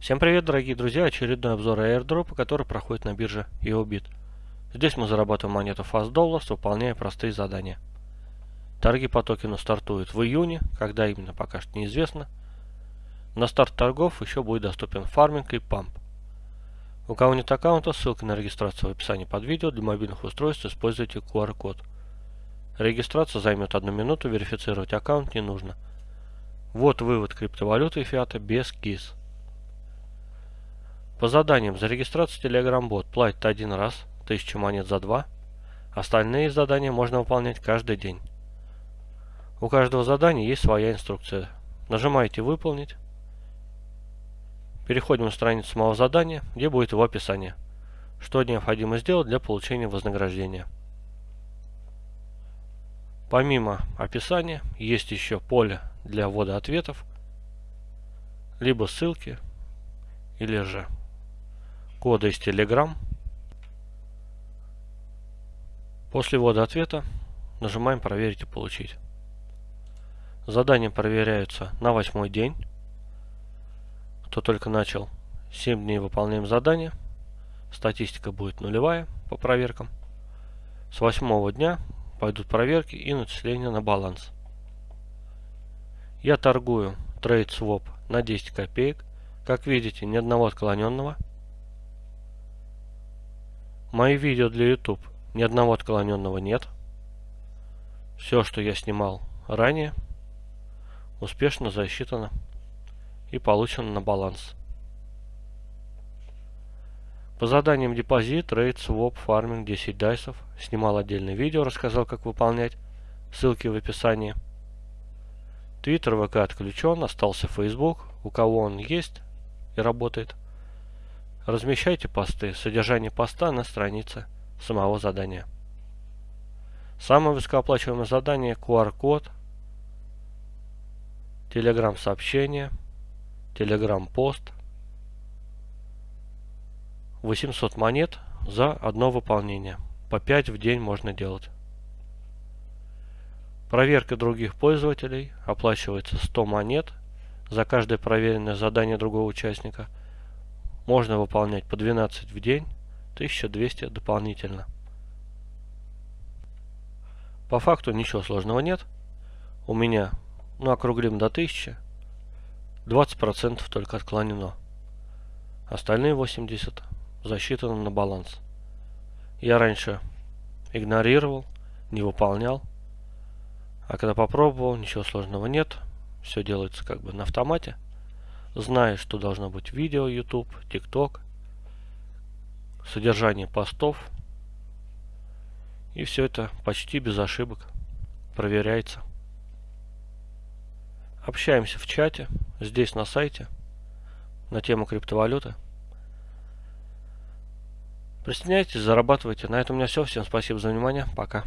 Всем привет, дорогие друзья! Очередной обзор airdropа, который проходит на бирже EOBIT. Здесь мы зарабатываем монету Fast Dollars, выполняя простые задания. Торги по токену стартуют в июне, когда именно пока что неизвестно. На старт торгов еще будет доступен фарминг и памп. У кого нет аккаунта, ссылка на регистрацию в описании под видео. Для мобильных устройств используйте QR-код. Регистрация займет одну минуту, верифицировать аккаунт не нужно. Вот вывод криптовалюты и фиата без КИС. По заданиям за регистрацию Telegram бот платит один раз, 1000 монет за два. Остальные задания можно выполнять каждый день. У каждого задания есть своя инструкция. Нажимаете «Выполнить». Переходим на страницу самого задания, где будет его описание. Что необходимо сделать для получения вознаграждения. Помимо описания, есть еще поле для ввода ответов, либо ссылки, или же кода из Telegram. После ввода ответа нажимаем «Проверить и получить». Задания проверяются на восьмой день. Кто только начал 7 дней выполняем задание. Статистика будет нулевая по проверкам. С восьмого дня пойдут проверки и начисления на баланс. Я торгую Trade Swap на 10 копеек. Как видите, ни одного отклоненного. Мои видео для YouTube ни одного отклоненного нет. Все, что я снимал ранее, успешно засчитано и получено на баланс. По заданиям депозит, рейд, своп, фарминг, 10 дайсов. Снимал отдельное видео, рассказал, как выполнять. Ссылки в описании. Твиттер, ВК отключен, остался Facebook. У кого он есть и работает, Размещайте посты, содержание поста на странице самого задания. Самое высокооплачиваемое задание QR-код, Telegram сообщение, Telegram пост. 800 монет за одно выполнение. По 5 в день можно делать. Проверка других пользователей оплачивается 100 монет за каждое проверенное задание другого участника – можно выполнять по 12 в день, 1200 дополнительно. По факту ничего сложного нет. У меня, ну округлим до 1000, 20% только отклонено. Остальные 80 засчитаны на баланс. Я раньше игнорировал, не выполнял. А когда попробовал, ничего сложного нет. Все делается как бы на автомате зная, что должно быть видео YouTube, TikTok, содержание постов. И все это почти без ошибок проверяется. Общаемся в чате, здесь на сайте, на тему криптовалюты. Присоединяйтесь, зарабатывайте. На этом у меня все. Всем спасибо за внимание. Пока.